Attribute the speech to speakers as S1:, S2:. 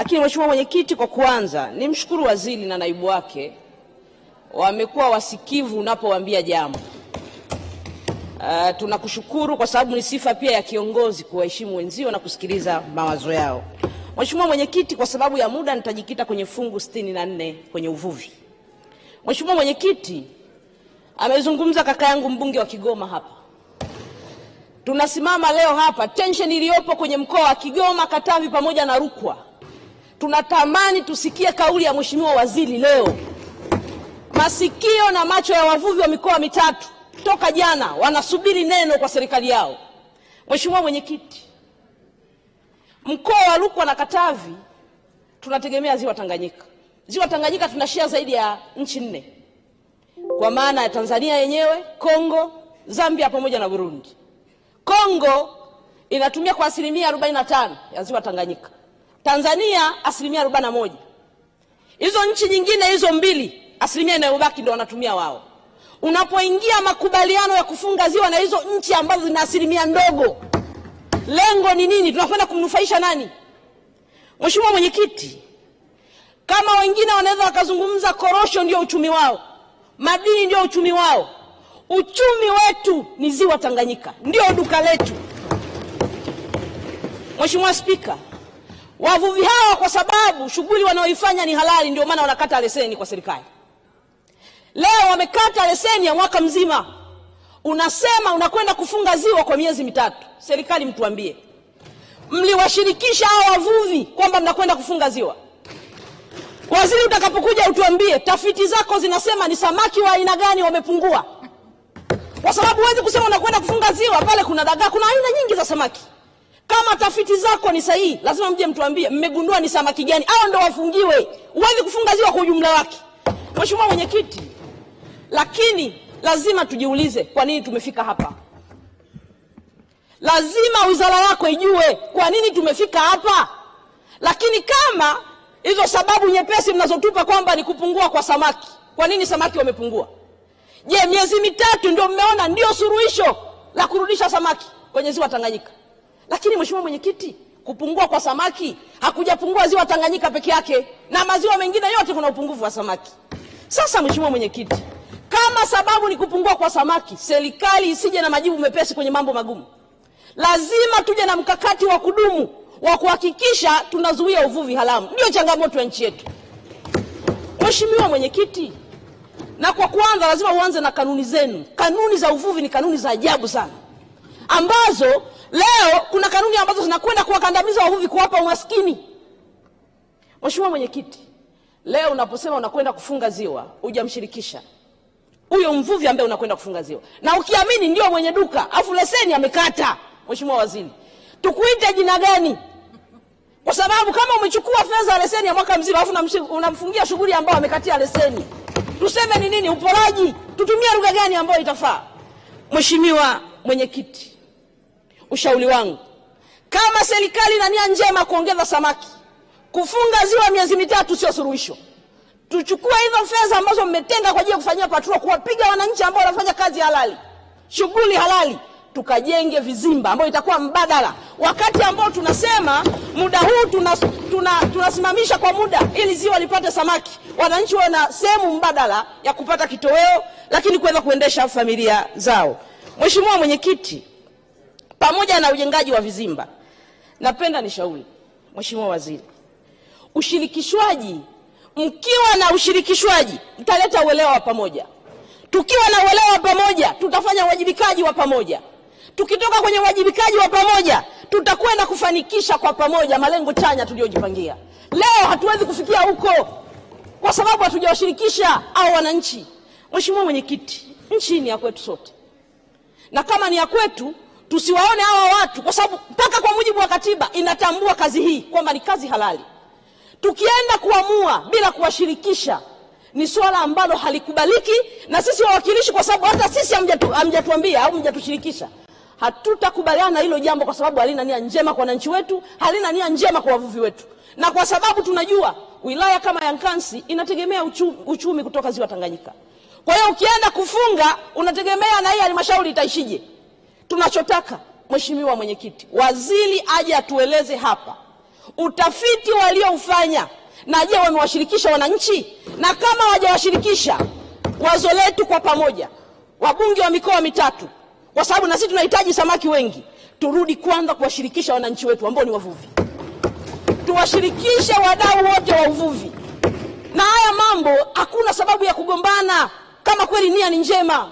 S1: Lakini Mheshimiwa Mwenyekiti, kwa kuanza nimshukuru waziri na naibu wake, wamekuwa wasikivu unapowaambia jambo. Uh, tunakushukuru kwa sababu ni sifa pia ya kiongozi kuwaheshimu wenzio na kusikiliza mawazo yao. Mheshimiwa Mwenyekiti, kwa sababu ya muda nitajikita kwenye fungu sitini na nne kwenye uvuvi. Mheshimiwa Mwenyekiti, amezungumza kaka yangu mbunge wa Kigoma hapa. Tunasimama leo hapa, tension iliyopo kwenye mkoa wa Kigoma, Katavi pamoja na Rukwa. Tunatamani tusikie kauli ya Mheshimiwa waziri leo. Masikio na macho ya wavuvi wa mikoa mitatu toka jana wanasubiri neno kwa serikali yao. Mheshimiwa Mwenyekiti, mkoa wa Rukwa na Katavi tunategemea ziwa Tanganyika. Ziwa Tanganyika tunashia zaidi ya nchi nne kwa maana ya Tanzania yenyewe, Kongo, Zambia pamoja na Burundi. Kongo inatumia kwa asilimia 45 ya ziwa Tanganyika, Tanzania asilimia 41. Hizo nchi nyingine hizo mbili, asilimia inayobaki ndio wanatumia wao. Unapoingia makubaliano ya kufunga ziwa na hizo nchi ambazo zina asilimia ndogo, lengo ni nini? Tunakwenda kumnufaisha nani? Mheshimiwa Mwenyekiti, kama wengine wanaweza wakazungumza korosho ndio uchumi wao, madini ndio uchumi wao, uchumi wetu ni ziwa Tanganyika, ndio duka letu. Mheshimiwa Spika, wavuvi hawa kwa sababu shughuli wanaoifanya ni halali, ndio maana wanakata leseni kwa serikali. Leo wamekata leseni ya mwaka mzima, unasema unakwenda kufunga ziwa kwa miezi mitatu. Serikali mtuambie, mliwashirikisha hawa wavuvi kwamba mnakwenda kufunga ziwa? Waziri, utakapokuja utuambie tafiti zako zinasema ni samaki wa aina gani wamepungua, kwa sababu huwezi kusema unakwenda kufunga ziwa pale kuna dagaa, kuna aina nyingi za samaki. Kama tafiti zako ni sahihi, lazima mje mtuambie mmegundua ni samaki gani, au ndo wafungiwe. Huwezi kufunga ziwa kwa ujumla wake. Mheshimiwa Mwenyekiti, lakini lazima tujiulize kwa nini tumefika hapa. Lazima wizara yako ijue kwa nini tumefika hapa. Lakini kama hizo sababu nyepesi mnazotupa kwamba ni kupungua kwa samaki, kwa nini samaki wamepungua? Je, miezi mitatu ndio mmeona ndio suruhisho la kurudisha samaki kwenye ziwa Tanganyika? Lakini Mheshimiwa Mwenyekiti, kupungua kwa samaki hakujapungua ziwa Tanganyika peke yake, na maziwa mengine yote kuna upungufu wa samaki. Sasa Mheshimiwa Mwenyekiti, kama sababu ni kupungua kwa samaki, serikali isije na majibu mepesi kwenye mambo magumu. Lazima tuje na mkakati wa kudumu wa kuhakikisha tunazuia uvuvi haramu. Ndio changamoto ya nchi yetu. Mheshimiwa Mwenyekiti, na kwa kwanza lazima uanze na kanuni zenu. Kanuni za uvuvi ni kanuni za ajabu sana, ambazo leo kuna kanuni ambazo zinakwenda kuwakandamiza wavuvi, kuwapa umaskini. Mheshimiwa Mwenyekiti, leo unaposema unakwenda kufunga ziwa hujamshirikisha huyo mvuvi ambaye unakwenda kufunga ziwa, na ukiamini ndio mwenye duka afu leseni amekata. Mheshimiwa Waziri, tukuite jina gani? Kwa sababu kama umechukua fedha leseni ya mwaka mzima afu unamfungia shughuli ambayo amekatia leseni, tuseme ni nini? Uporaji? Tutumie lugha gani ambayo itafaa? Mheshimiwa Mwenyekiti, ushauri wangu kama serikali ina nia njema kuongeza samaki, kufunga ziwa miezi mitatu sio suluhisho. Tuchukue hizo fedha ambazo mmetenga kwa ajili ya kufanyia patrol, kuwapiga wananchi ambao wanafanya kazi halali, shughuli halali, tukajenge vizimba ambayo itakuwa mbadala, wakati ambao tunasema muda huu tunasimamisha tuna, tuna kwa muda ili ziwa lipate samaki, wananchi wawe na sehemu mbadala ya kupata kitoweo, lakini kuweza kuendesha familia zao. Mheshimiwa Mwenyekiti, pamoja na ujengaji wa vizimba, napenda nishauri Mheshimiwa Waziri, ushirikishwaji mkiwa na ushirikishwaji mtaleta uelewa wa pamoja. Tukiwa na uelewa wa pamoja, tutafanya uwajibikaji wa pamoja. Tukitoka kwenye uwajibikaji wa pamoja, tutakwenda kufanikisha kwa pamoja malengo chanya tuliyojipangia. Leo hatuwezi kufikia huko kwa sababu hatujawashirikisha au wananchi. Mheshimiwa Mwenyekiti, nchi ni ya kwetu sote, na kama ni ya kwetu tusiwaone hawa watu, kwa sababu mpaka kwa mujibu wa katiba inatambua kazi hii kwamba ni kazi halali tukienda kuamua bila kuwashirikisha ni swala ambalo halikubaliki, na sisi wawakilishi, kwa sababu hata sisi hamjatuambia au hamjatushirikisha, hatutakubaliana na hilo jambo, kwa sababu halina nia njema kwa wananchi wetu, halina nia njema kwa wavuvi wetu, na kwa sababu tunajua wilaya kama ya Nkasi inategemea uchumi, uchumi kutoka ziwa Tanganyika. Kwa hiyo ukienda kufunga unategemea na hii halmashauri itaishije? Tunachotaka Mheshimiwa Mwenyekiti, waziri aje atueleze hapa utafiti walioufanya, na je, wamewashirikisha wananchi? Na kama wajawashirikisha wazo letu kwa pamoja, wabunge wa mikoa mitatu, kwa sababu na sisi tunahitaji samaki wengi, turudi kwanza kuwashirikisha wananchi wetu ambao ni wavuvi, tuwashirikishe wadau wote wa uvuvi, na haya mambo hakuna sababu ya kugombana kama kweli nia ni njema.